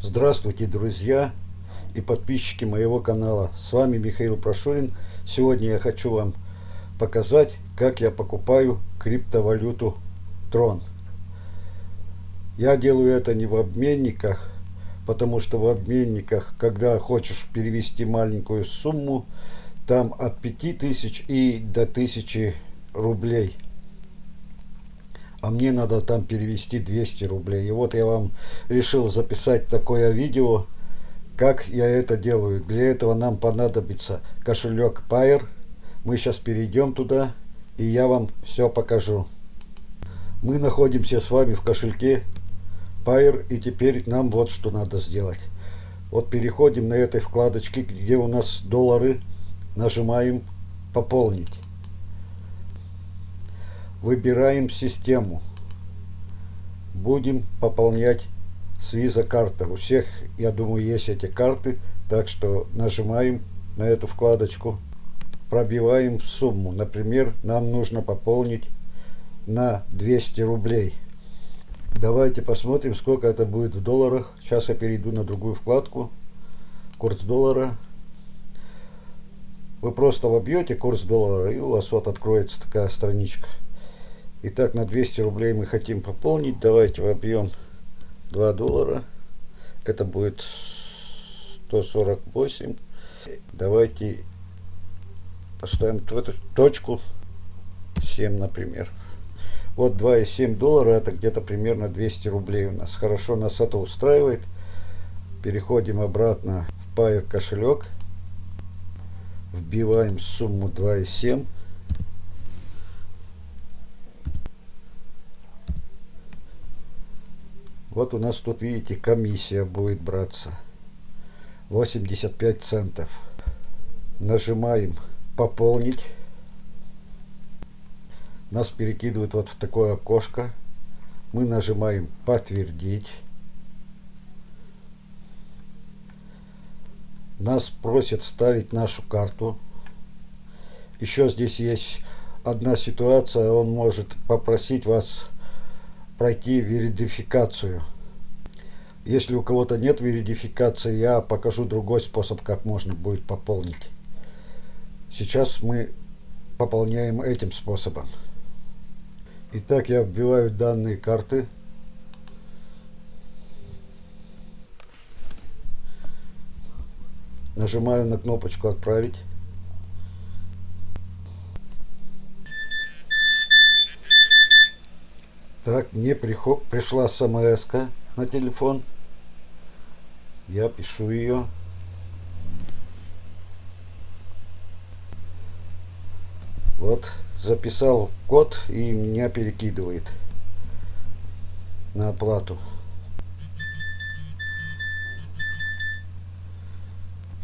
Здравствуйте, друзья и подписчики моего канала. С вами Михаил Прошурин. Сегодня я хочу вам показать, как я покупаю криптовалюту Tron. Я делаю это не в обменниках, потому что в обменниках, когда хочешь перевести маленькую сумму, там от 5000 и до 1000 рублей – а мне надо там перевести 200 рублей. И вот я вам решил записать такое видео, как я это делаю. Для этого нам понадобится кошелек Pair. Мы сейчас перейдем туда, и я вам все покажу. Мы находимся с вами в кошельке Pair, и теперь нам вот что надо сделать. Вот переходим на этой вкладочке, где у нас доллары, нажимаем «Пополнить». Выбираем систему. Будем пополнять с виза карта. У всех, я думаю, есть эти карты. Так что нажимаем на эту вкладочку. Пробиваем сумму. Например, нам нужно пополнить на 200 рублей. Давайте посмотрим, сколько это будет в долларах. Сейчас я перейду на другую вкладку. Курс доллара. Вы просто вобьете курс доллара, и у вас вот откроется такая страничка. Итак, на 200 рублей мы хотим пополнить. Давайте вобьем 2 доллара. Это будет 148. Давайте поставим в эту точку 7, например. Вот 2,7 доллара, это где-то примерно 200 рублей у нас. Хорошо, нас это устраивает. Переходим обратно в Pair кошелек. Вбиваем сумму 2,7. Вот у нас тут, видите, комиссия будет браться. 85 центов. Нажимаем «Пополнить». Нас перекидывают вот в такое окошко. Мы нажимаем «Подтвердить». Нас просят вставить нашу карту. Еще здесь есть одна ситуация. Он может попросить вас пройти верификацию. Если у кого-то нет верификации, я покажу другой способ, как можно будет пополнить. Сейчас мы пополняем этим способом. Итак, я вбиваю данные карты. Нажимаю на кнопочку «Отправить». Так, мне приход, пришла смс на телефон. Я пишу ее. Вот, записал код и меня перекидывает на оплату.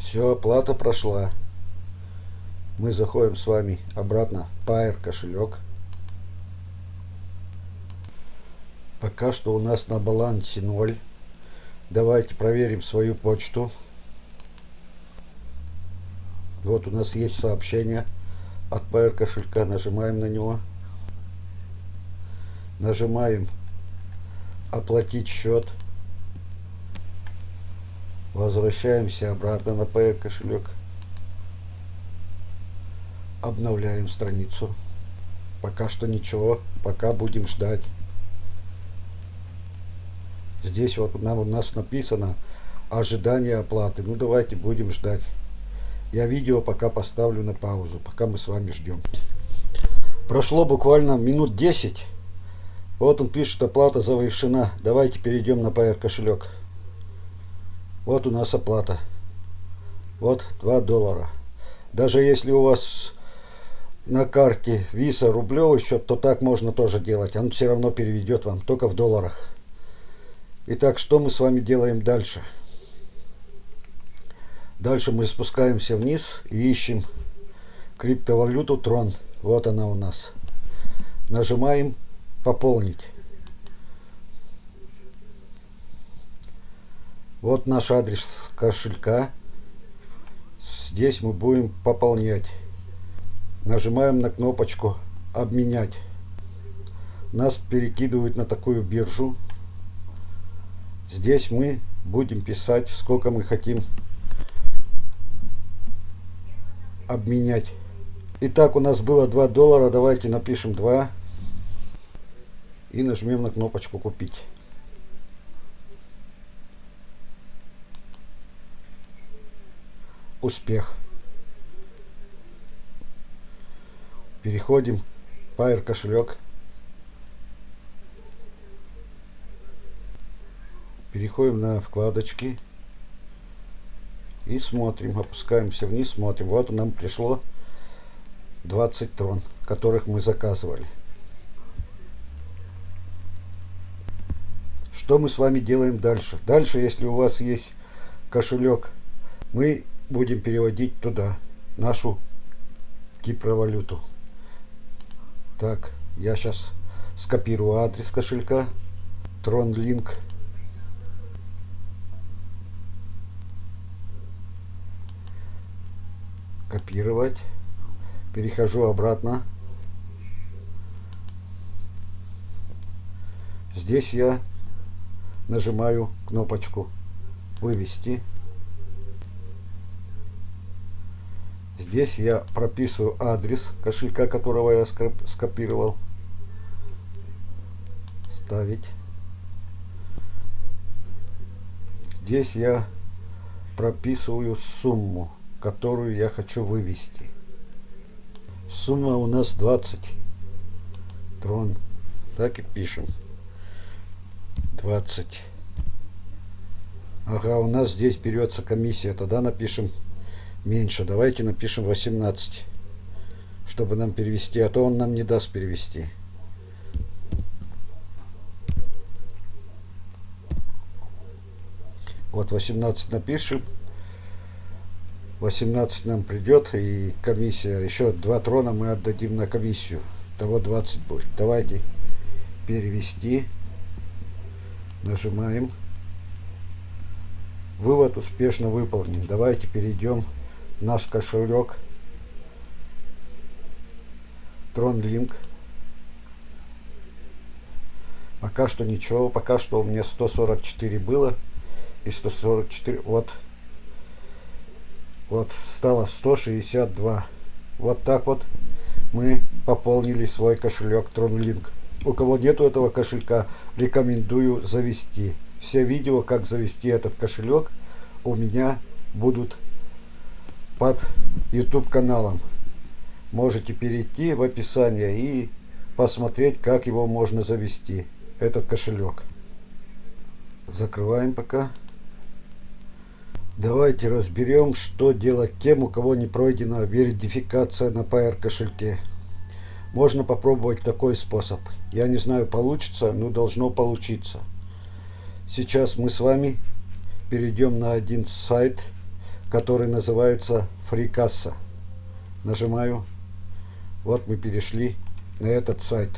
Все, оплата прошла. Мы заходим с вами обратно в Pair кошелек. Пока что у нас на балансе 0. Давайте проверим свою почту. Вот у нас есть сообщение от PR кошелька. Нажимаем на него. Нажимаем оплатить счет. Возвращаемся обратно на PR кошелек. Обновляем страницу. Пока что ничего. Пока будем ждать. Здесь вот нам, у нас написано ожидание оплаты. Ну давайте будем ждать. Я видео пока поставлю на паузу, пока мы с вами ждем. Прошло буквально минут 10. Вот он пишет, оплата завершена. Давайте перейдем на PR кошелек. Вот у нас оплата. Вот 2 доллара. Даже если у вас на карте Visa рублевый счет, то так можно тоже делать. Он все равно переведет вам, только в долларах. Итак, что мы с вами делаем дальше? Дальше мы спускаемся вниз и ищем криптовалюту Трон. Вот она у нас. Нажимаем «Пополнить». Вот наш адрес кошелька. Здесь мы будем пополнять. Нажимаем на кнопочку «Обменять». Нас перекидывают на такую биржу. Здесь мы будем писать, сколько мы хотим обменять. Итак, у нас было 2 доллара. Давайте напишем 2 и нажмем на кнопочку купить. Успех. Переходим в Pair кошелек. Переходим на вкладочки. И смотрим, опускаемся вниз, смотрим. Вот нам пришло 20 трон, которых мы заказывали. Что мы с вами делаем дальше? Дальше, если у вас есть кошелек, мы будем переводить туда нашу кипровалюту. Так, я сейчас скопирую адрес кошелька. TronLink. Копировать. Перехожу обратно. Здесь я нажимаю кнопочку «Вывести». Здесь я прописываю адрес кошелька, которого я скопировал. Ставить. Здесь я прописываю сумму, которую я хочу вывести. Сумма у нас 20 трон. Так и пишем. 20. Ага, у нас здесь берется комиссия. Тогда напишем меньше. Давайте напишем 18. Чтобы нам перевести. А то он нам не даст перевести. Вот 18 напишем. 18 нам придет и комиссия. Еще два трона мы отдадим на комиссию. Того 20 будет. Давайте перевести. Нажимаем. Вывод успешно выполнен. Давайте перейдем в наш кошелек. TronLink. Пока что ничего. Пока что у меня 144 было. И 144. Вот. Вот стало 162. Вот так вот мы пополнили свой кошелек TronLink. У кого нету этого кошелька, рекомендую завести. Все видео, как завести этот кошелек, у меня будут под YouTube каналом. Можете перейти в описание и посмотреть, как его можно завести, этот кошелек. Закрываем пока. Давайте разберем, что делать тем, у кого не пройдена верификация на PR кошельке. Можно попробовать такой способ. Я не знаю, получится, но должно получиться. Сейчас мы с вами перейдем на один сайт, который называется FreeCassa. Нажимаю. Вот мы перешли на этот сайт.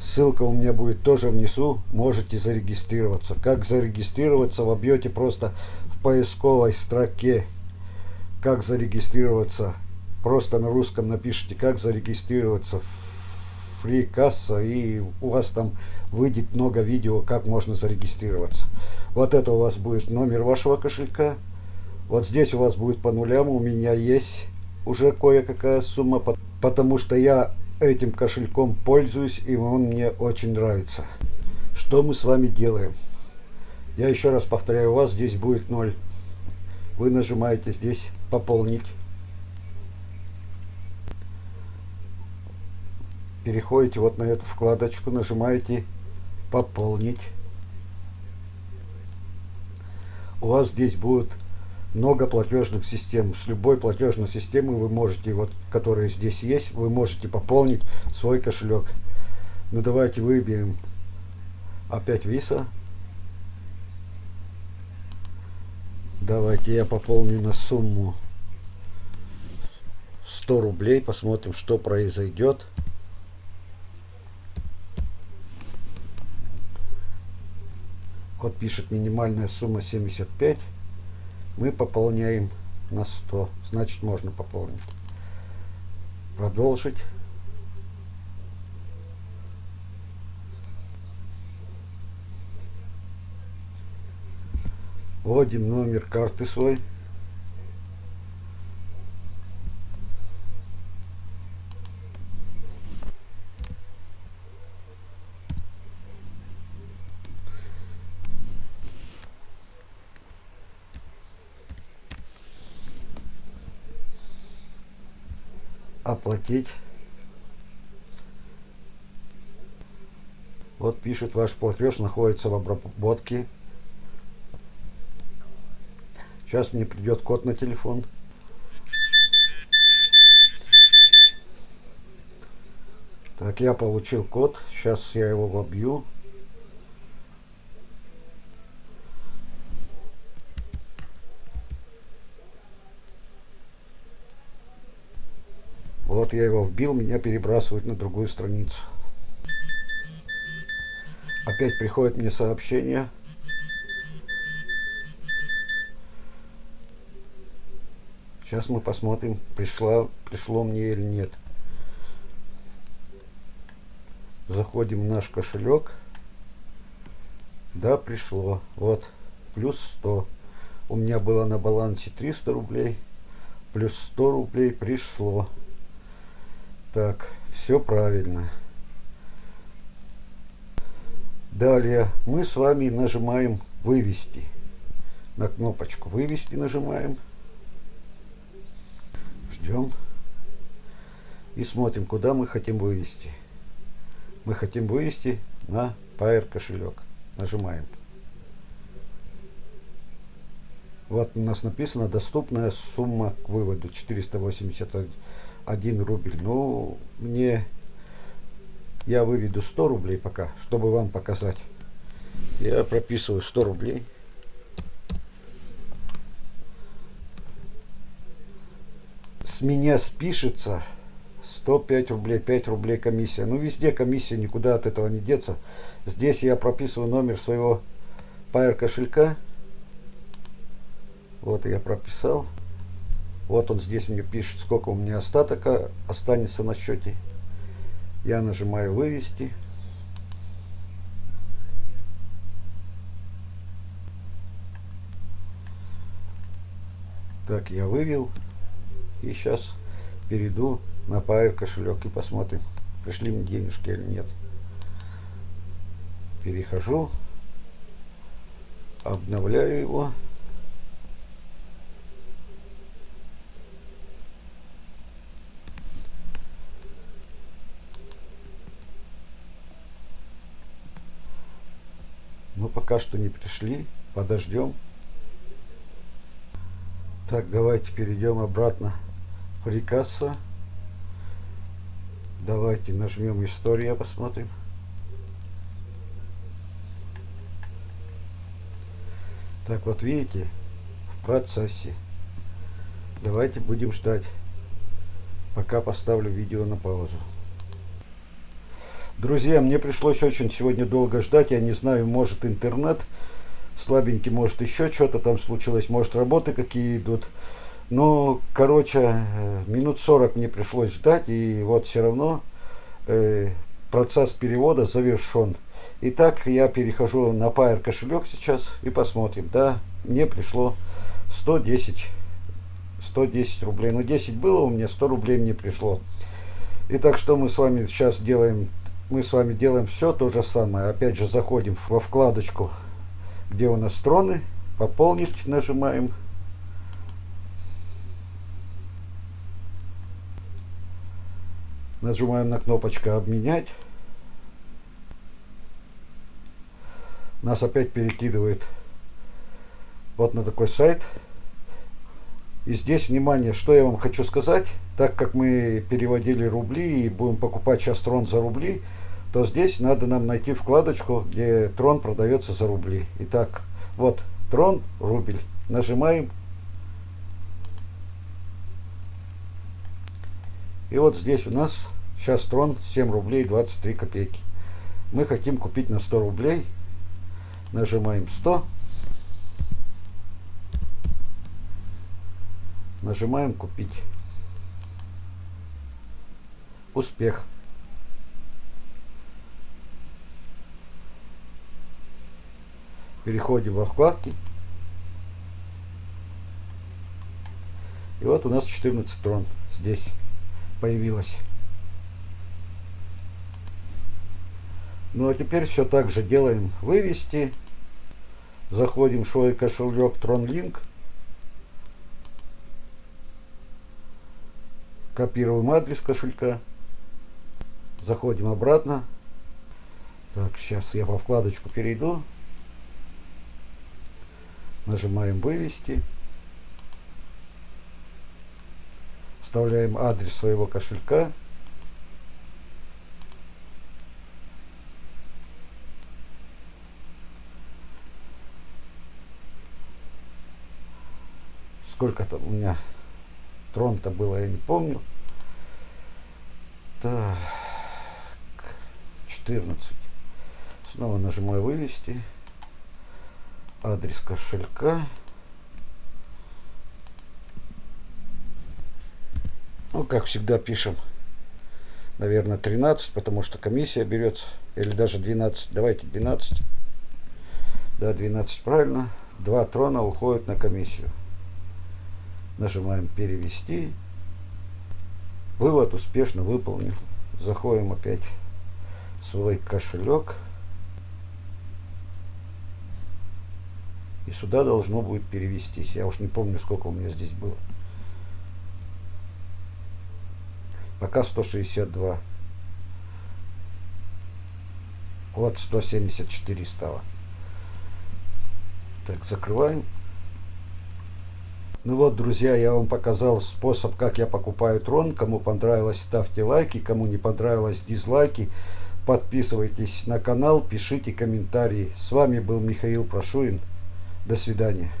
Ссылка у меня будет тоже внизу. Можете зарегистрироваться. Как зарегистрироваться? Вобьете просто поисковой строке. Как зарегистрироваться просто на русском напишите, как зарегистрироваться в FreeCassa, и у вас там выйдет много видео, как можно зарегистрироваться. Вот это у вас будет номер вашего кошелька. Вот здесь у вас будет по нулям, у меня есть уже кое-какая сумма, потому что я этим кошельком пользуюсь, и он мне очень нравится. Что мы с вами делаем? Я еще раз повторяю, у вас здесь будет 0. Вы нажимаете здесь «Пополнить». переходите вот на эту вкладочку, нажимаете «Пополнить». У вас здесь будет много платежных систем. С любой платежной системы вы можете, вот, которые здесь есть, вы можете пополнить свой кошелек. Ну давайте выберем опять Visa. Давайте я пополню на сумму 100 рублей. Посмотрим, что произойдет. Вот пишет минимальная сумма 75. Мы пополняем на 100. Значит, можно пополнить. Продолжить. Вводим номер карты свой. оплатить. Вот пишет, ваш платеж находится в обработке. Сейчас мне придет код на телефон. Так, я получил код. Сейчас я его вобью. Вот я его вбил, меня перебрасывают на другую страницу. Опять приходит мне сообщение. Сейчас мы посмотрим, пришло, пришло мне или нет. Заходим в наш кошелек. Да, пришло. Вот, плюс 100. У меня было на балансе 300 рублей. Плюс 100 рублей пришло. Так, все правильно. Далее мы с вами нажимаем «Вывести». На кнопочку «Вывести» нажимаем. Ждем. И смотрим, куда мы хотим вывести. Мы хотим вывести на Pair кошелек. Нажимаем. Вот у нас написано доступная сумма к выводу 481 1 рубль. Ну, мне я выведу 100 рублей пока, чтобы вам показать. Я прописываю 100 рублей. С меня спишется 105 рублей, 5 рублей комиссия. Ну, везде комиссия, никуда от этого не деться. Здесь я прописываю номер своего Pair кошелька. Вот я прописал. Вот он здесь мне пишет, сколько у меня остатка останется на счете. Я нажимаю «Вывести». Так, я вывел. И сейчас перейду на Pair кошелек и посмотрим, пришли мне денежки или нет. Перехожу, обновляю его. Но пока что не пришли. Подождем. Так, давайте перейдем обратно в Рикасса. Давайте нажмем «История», посмотрим. Так, вот видите, в процессе. Давайте будем ждать, пока поставлю видео на паузу. Друзья, мне пришлось очень сегодня долго ждать. Я не знаю, может интернет слабенький, может еще что-то там случилось, может работы какие идут. Но, короче, э, минут 40 мне пришлось ждать, и вот все равно э, процесс перевода завершен. Итак, я перехожу на Pair кошелек сейчас и посмотрим. Да, мне пришло 110, 110 рублей. Ну, 10 было у меня, 100 рублей мне пришло. Итак, что мы с вами сейчас делаем? мы с вами делаем все то же самое. Опять же заходим во вкладочку, где у нас строны, пополнить нажимаем. Нажимаем на кнопочку обменять. Нас опять перекидывает вот на такой сайт. И здесь, внимание, что я вам хочу сказать, так как мы переводили рубли и будем покупать сейчас трон за рубли, то здесь надо нам найти вкладочку, где трон продается за рубли. Итак, вот трон, рубль. Нажимаем. И вот здесь у нас сейчас трон 7 рублей 23 копейки. Мы хотим купить на 100 рублей. Нажимаем 100. Нажимаем купить. Успех. Переходим во вкладки. И вот у нас 14 трон здесь появилось. Ну а теперь все так же делаем вывести. Заходим в свой кошелек TronLink. Копируем адрес кошелька. Заходим обратно. Так, сейчас я во вкладочку перейду. Нажимаем вывести. Вставляем адрес своего кошелька. Сколько там у меня трон-то было, я не помню. Так, 14. Снова нажимаю вывести. Адрес кошелька. Ну, как всегда пишем, наверное, 13, потому что комиссия берется. Или даже 12. Давайте 12. Да, 12 правильно. Два трона уходят на комиссию. Нажимаем перевести. Вывод успешно выполнен. Заходим опять в свой кошелек. И сюда должно будет перевестись. Я уж не помню, сколько у меня здесь было. Пока 162. Вот 174 стало. Так, закрываем. Ну вот, друзья, я вам показал способ, как я покупаю трон. Кому понравилось, ставьте лайки. Кому не понравилось, дизлайки. Подписывайтесь на канал, пишите комментарии. С вами был Михаил Прошуин. До свидания.